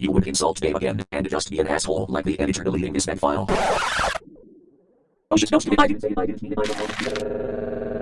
You would insult Dave again, and just be an asshole like the editor deleting this bad file. Oh shit, no, stupid, I didn't say it, I didn't mean it, I don't know.